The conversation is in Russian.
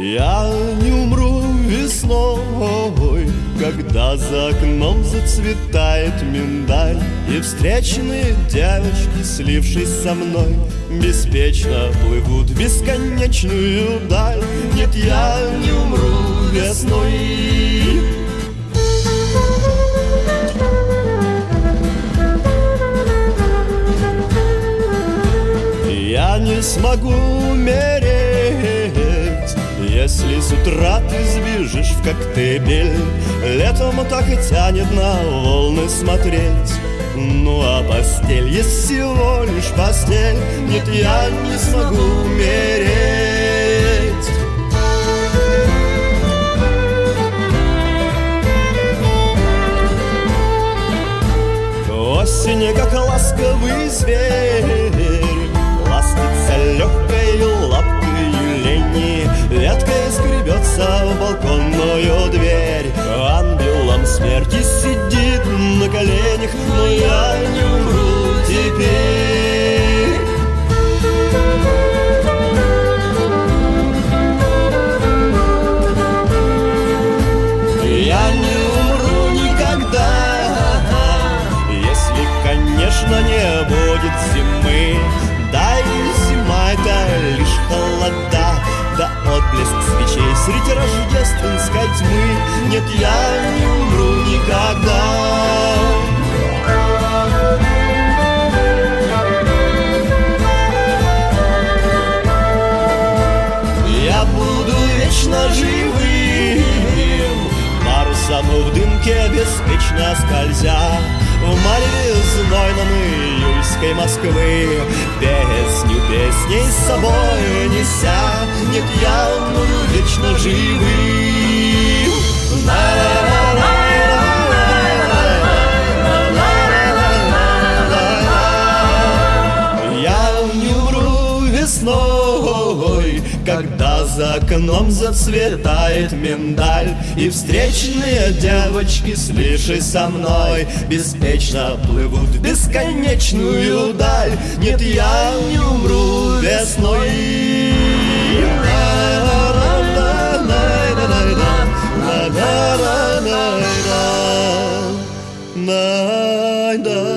Я не умру весной, когда за окном зацветает миндаль И встречные девочки, слившись со мной Беспечно плывут в бесконечную даль. Нет, я не умру весной. Я не смогу умереть. Если с утра ты сбежишь в коктебель Летом так и тянет на волны смотреть. Ну а постель есть всего лишь постель Нет, я не смогу умереть. Осень, как ласковый зверь Нет, я не умру никогда. Я буду вечно живым. Парусом в дымке беспечно скользя. В мареве знойном июльской Москвы. Песню песней с собой неся весной, когда за окном зацветает миндаль И встречные девочки, слившись со мной Беспечно плывут в бесконечную даль. Нет, я не умру весной. Na